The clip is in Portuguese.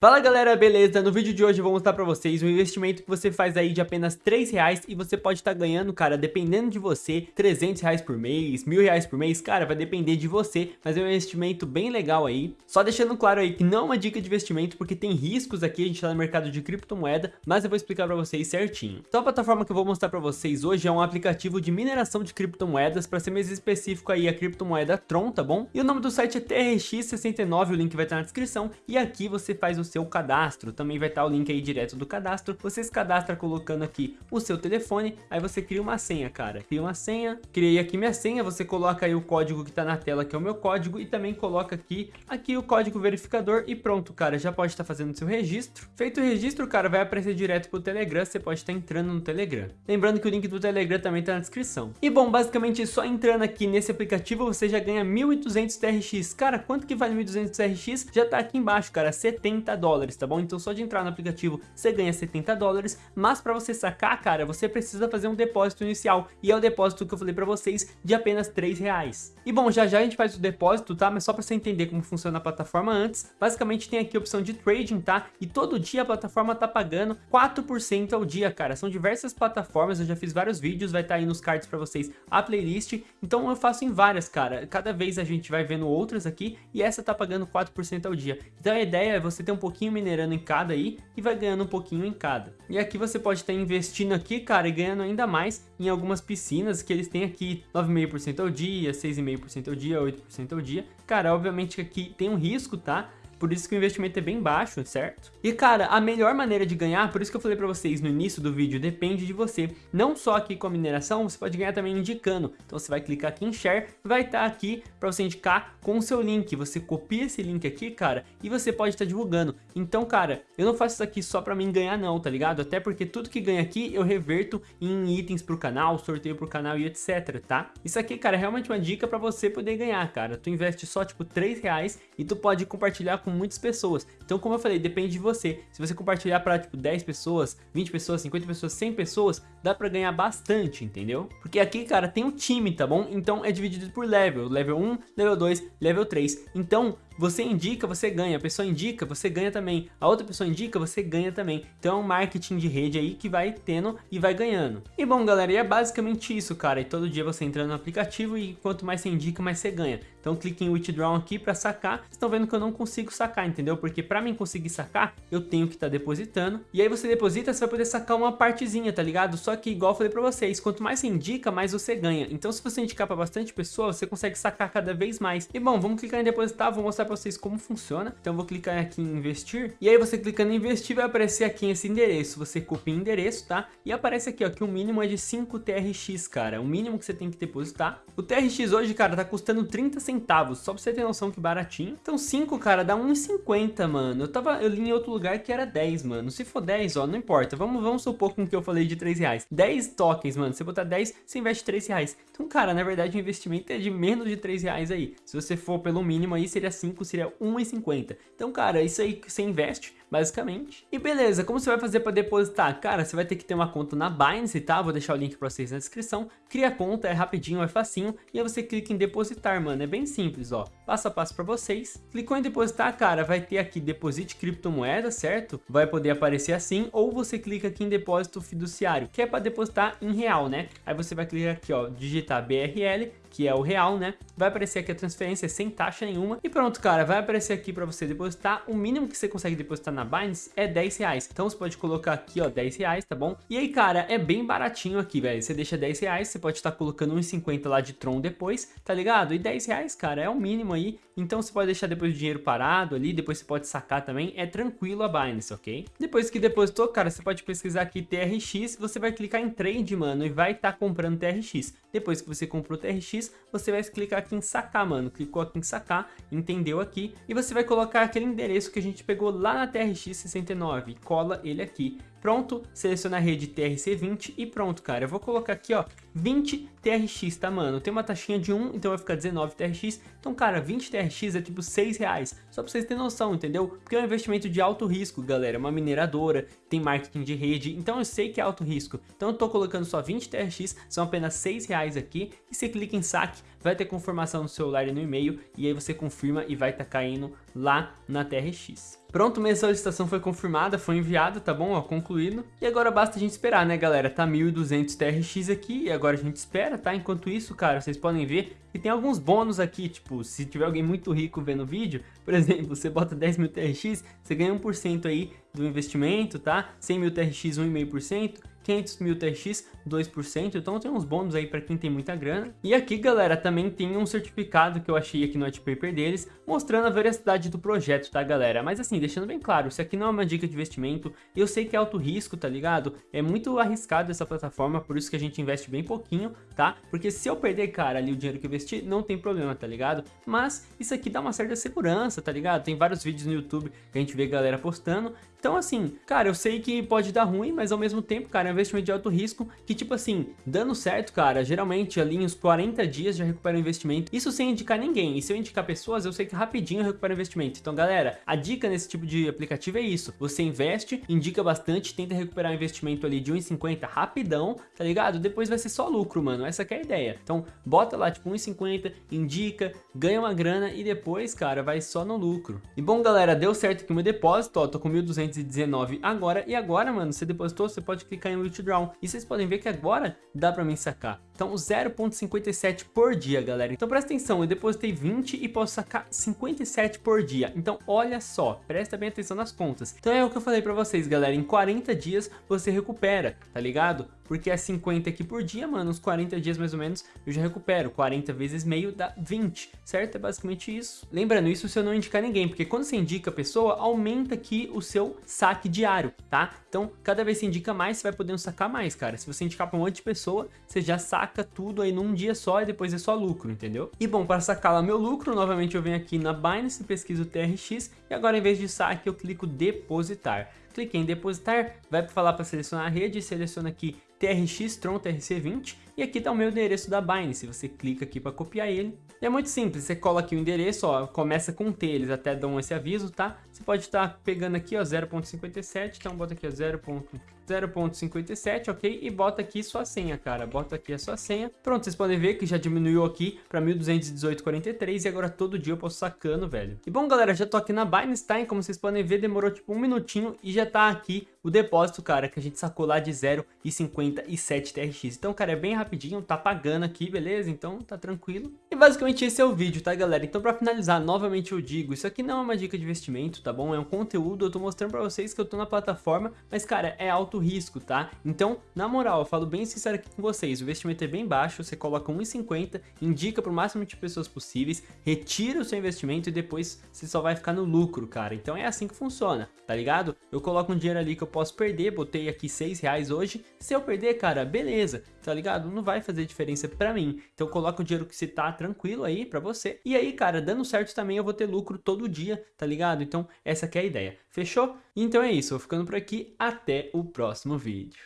Fala galera, beleza? No vídeo de hoje eu vou mostrar pra vocês um investimento que você faz aí de apenas 3 reais e você pode estar tá ganhando, cara, dependendo de você, 300 reais por mês, mil reais por mês, cara, vai depender de você, mas é um investimento bem legal aí. Só deixando claro aí que não é uma dica de investimento porque tem riscos aqui, a gente tá no mercado de criptomoeda, mas eu vou explicar pra vocês certinho. Então a plataforma que eu vou mostrar pra vocês hoje é um aplicativo de mineração de criptomoedas, pra ser mais específico aí a criptomoeda Tron, tá bom? E o nome do site é TRX69, o link vai estar na descrição, e aqui você faz o seu cadastro, também vai estar o link aí direto do cadastro, você se cadastra colocando aqui o seu telefone, aí você cria uma senha, cara, cria uma senha, criei aqui minha senha, você coloca aí o código que tá na tela, que é o meu código, e também coloca aqui, aqui o código verificador, e pronto, cara, já pode estar fazendo seu registro. Feito o registro, cara, vai aparecer direto pro Telegram, você pode estar entrando no Telegram. Lembrando que o link do Telegram também tá na descrição. E bom, basicamente só entrando aqui nesse aplicativo, você já ganha 1.200 TRX. Cara, quanto que vale 1.200 TRX? Já tá aqui embaixo, cara, 70 dólares, tá bom? Então só de entrar no aplicativo você ganha 70 dólares, mas para você sacar, cara, você precisa fazer um depósito inicial, e é o depósito que eu falei para vocês de apenas 3 reais. E bom, já já a gente faz o depósito, tá? Mas só para você entender como funciona a plataforma antes, basicamente tem aqui a opção de trading, tá? E todo dia a plataforma tá pagando 4% ao dia, cara. São diversas plataformas, eu já fiz vários vídeos, vai estar tá aí nos cards para vocês a playlist, então eu faço em várias, cara. Cada vez a gente vai vendo outras aqui, e essa tá pagando 4% ao dia. Então a ideia é você ter um pouquinho minerando em cada aí e vai ganhando um pouquinho em cada. E aqui você pode estar investindo aqui, cara, e ganhando ainda mais em algumas piscinas que eles têm aqui 9,5% ao dia, 6,5% ao dia, 8% ao dia. Cara, obviamente que aqui tem um risco, tá? Por isso que o investimento é bem baixo, certo? E cara, a melhor maneira de ganhar, por isso que eu falei pra vocês no início do vídeo, depende de você. Não só aqui com a mineração, você pode ganhar também indicando. Então você vai clicar aqui em Share, vai estar tá aqui pra você indicar com o seu link. Você copia esse link aqui, cara, e você pode estar tá divulgando. Então, cara, eu não faço isso aqui só pra mim ganhar não, tá ligado? Até porque tudo que ganha aqui eu reverto em itens pro canal, sorteio pro canal e etc, tá? Isso aqui, cara, é realmente uma dica pra você poder ganhar, cara. Tu investe só, tipo, 3 reais e tu pode compartilhar com muitas pessoas. Então, como eu falei, depende de você. Se você compartilhar para tipo 10 pessoas, 20 pessoas, 50 pessoas, 100 pessoas, dá para ganhar bastante, entendeu? Porque aqui, cara, tem um time, tá bom? Então é dividido por level, level 1, level 2, level 3. Então, você indica, você ganha. A pessoa indica, você ganha também. A outra pessoa indica, você ganha também. Então é um marketing de rede aí que vai tendo e vai ganhando. E bom, galera, e é basicamente isso, cara. E todo dia você entra no aplicativo e quanto mais você indica, mais você ganha. Então clique em Withdraw aqui para sacar. Vocês estão vendo que eu não consigo sacar, entendeu? Porque para mim conseguir sacar, eu tenho que estar tá depositando. E aí você deposita, você vai poder sacar uma partezinha, tá ligado? Só que igual eu falei para vocês, quanto mais você indica, mais você ganha. Então se você indicar para bastante pessoa, você consegue sacar cada vez mais. E bom, vamos clicar em depositar, vou mostrar para vocês como funciona. Então vou clicar aqui em investir. E aí você clicando em investir vai aparecer aqui esse endereço. Você copia o endereço, tá? E aparece aqui ó, que o mínimo é de 5 TRX, cara. O mínimo que você tem que depositar. O TRX hoje, cara, tá custando 30 centavos. Só pra você ter noção que baratinho. Então 5, cara, dá 1,50, mano. Eu tava, eu li em outro lugar que era 10, mano. Se for 10, ó, não importa. Vamos, vamos supor com que eu falei de 3 reais. 10 tokens, mano. Você botar 10, você investe 3 reais. Então, cara, na verdade o investimento é de menos de 3 reais aí. Se você for pelo mínimo aí, seria 5, seria 1,50. Então, cara, isso aí que você investe basicamente. E beleza, como você vai fazer para depositar? Cara, você vai ter que ter uma conta na Binance, tá? Vou deixar o link para vocês na descrição. Cria a conta, é rapidinho, é facinho. E aí você clica em depositar, mano. É bem simples, ó. Passo a passo para vocês. Clicou em depositar, cara, vai ter aqui deposite criptomoeda, certo? Vai poder aparecer assim. Ou você clica aqui em depósito fiduciário, que é para depositar em real, né? Aí você vai clicar aqui, ó, digitar BRL que é o real, né? Vai aparecer aqui a transferência sem taxa nenhuma. E pronto, cara, vai aparecer aqui para você depositar. O mínimo que você consegue depositar na Binance é 10 reais. Então você pode colocar aqui, ó, 10 reais, tá bom? E aí, cara, é bem baratinho aqui, velho. Você deixa 10 reais, você pode estar colocando 1,50 lá de Tron depois, tá ligado? E 10 reais, cara, é o mínimo aí. Então você pode deixar depois o dinheiro parado ali, depois você pode sacar também. É tranquilo a Binance, ok? Depois que depositou, cara, você pode pesquisar aqui TRX, você vai clicar em trade, mano, e vai estar tá comprando TRX. Depois que você comprou TRX, você vai clicar aqui em sacar, mano. Clicou aqui em sacar, entendeu aqui. E você vai colocar aquele endereço que a gente pegou lá na TRX69 cola ele aqui. Pronto, seleciona a rede TRC20 e pronto, cara. Eu vou colocar aqui, ó, 20 TRX, tá, mano? Tem uma taxinha de 1, então vai ficar 19 TRX. Então, cara, 20 TRX é tipo 6 reais. Só pra vocês terem noção, entendeu? Porque é um investimento de alto risco, galera. É uma mineradora, tem marketing de rede. Então eu sei que é alto risco. Então eu tô colocando só 20 TRX, são apenas 6 reais aqui. E você clica em saque, vai ter confirmação no celular e no e-mail, e aí você confirma e vai estar tá caindo lá na TRX. Pronto, minha solicitação foi confirmada, foi enviada, tá bom? Ó, concluído. E agora basta a gente esperar, né, galera? Tá 1.200 TRX aqui e agora a gente espera, tá? Enquanto isso, cara, vocês podem ver que tem alguns bônus aqui, tipo, se tiver alguém muito rico vendo o vídeo, por exemplo, você bota 10 mil TRX, você ganha 1% aí do investimento, tá? 100 mil TRX, 1,5%. 500 mil TX, 2%, então tem uns bônus aí para quem tem muita grana. E aqui, galera, também tem um certificado que eu achei aqui no white paper deles, mostrando a veracidade do projeto, tá, galera? Mas assim, deixando bem claro, isso aqui não é uma dica de investimento, eu sei que é alto risco, tá ligado? É muito arriscado essa plataforma, por isso que a gente investe bem pouquinho, tá? Porque se eu perder, cara, ali o dinheiro que eu investi, não tem problema, tá ligado? Mas isso aqui dá uma certa segurança, tá ligado? Tem vários vídeos no YouTube que a gente vê galera postando, então assim, cara, eu sei que pode dar ruim, mas ao mesmo tempo, cara, é um investimento de alto risco que, tipo assim, dando certo, cara, geralmente ali uns 40 dias já recupera o investimento. Isso sem indicar ninguém. E se eu indicar pessoas, eu sei que rapidinho eu recupero o investimento. Então, galera, a dica nesse tipo de aplicativo é isso. Você investe, indica bastante, tenta recuperar o investimento ali de 1,50 rapidão, tá ligado? Depois vai ser só lucro, mano. Essa é a ideia. Então, bota lá, tipo, 1,50, indica, ganha uma grana e depois, cara, vai só no lucro. E bom, galera, deu certo aqui o meu depósito, ó, tô com 1.219 agora. E agora, mano, você depositou, você pode clicar em Withdraw. E vocês podem ver que agora dá pra mim sacar. Então 0.57 por dia, galera. Então presta atenção, eu depositei 20 e posso sacar 57 por dia. Então olha só, presta bem atenção nas contas. Então é o que eu falei pra vocês, galera. Em 40 dias você recupera, tá ligado? Porque é 50 aqui por dia, mano, uns 40 dias mais ou menos eu já recupero. 40 vezes meio dá 20, certo? É basicamente isso. Lembrando, isso se eu não indicar ninguém, porque quando você indica a pessoa, aumenta aqui o seu saque diário, tá? Então, cada vez que indica mais, você vai poder sacar mais, cara. Se você indicar pra um monte de pessoa, você já saca tudo aí num dia só e depois é só lucro, entendeu? E bom, para sacar lá meu lucro, novamente eu venho aqui na Binance, pesquiso TRX e agora em vez de saque eu clico depositar. Cliquei em depositar, vai falar para selecionar a rede, seleciona aqui TRX Tron TRC20 e aqui está o meu endereço da Binance, você clica aqui para copiar ele. E é muito simples, você cola aqui o endereço, ó, começa com T, eles até dão esse aviso, tá? Você pode estar tá pegando aqui, ó, 0.57, então bota aqui, ó, 0.57, ok? E bota aqui sua senha, cara, bota aqui a sua senha. Pronto, vocês podem ver que já diminuiu aqui para 1218,43 e agora todo dia eu posso sacando, velho. E bom, galera, já tô aqui na Binance, tá? E como vocês podem ver, demorou tipo um minutinho e já tá aqui o depósito, cara, que a gente sacou lá de 0,57 TRX. Então, cara, é bem rapidinho, tá pagando aqui, beleza? Então, tá tranquilo. E basicamente esse é o vídeo, tá, galera? Então, pra finalizar, novamente eu digo, isso aqui não é uma dica de investimento, tá bom? É um conteúdo, eu tô mostrando pra vocês que eu tô na plataforma, mas, cara, é alto risco, tá? Então, na moral, eu falo bem sincero aqui com vocês, o investimento é bem baixo, você coloca 1,50, indica pro máximo de pessoas possíveis, retira o seu investimento e depois você só vai ficar no lucro, cara. Então, é assim que funciona, tá ligado? Eu coloco um dinheiro ali que eu posso perder, botei aqui 6 reais hoje, se eu perder, cara, beleza, tá ligado? Não vai fazer diferença pra mim, então coloca o dinheiro que você tá tranquilo aí pra você, e aí, cara, dando certo também eu vou ter lucro todo dia, tá ligado? Então essa é a ideia, fechou? Então é isso, vou ficando por aqui, até o próximo vídeo.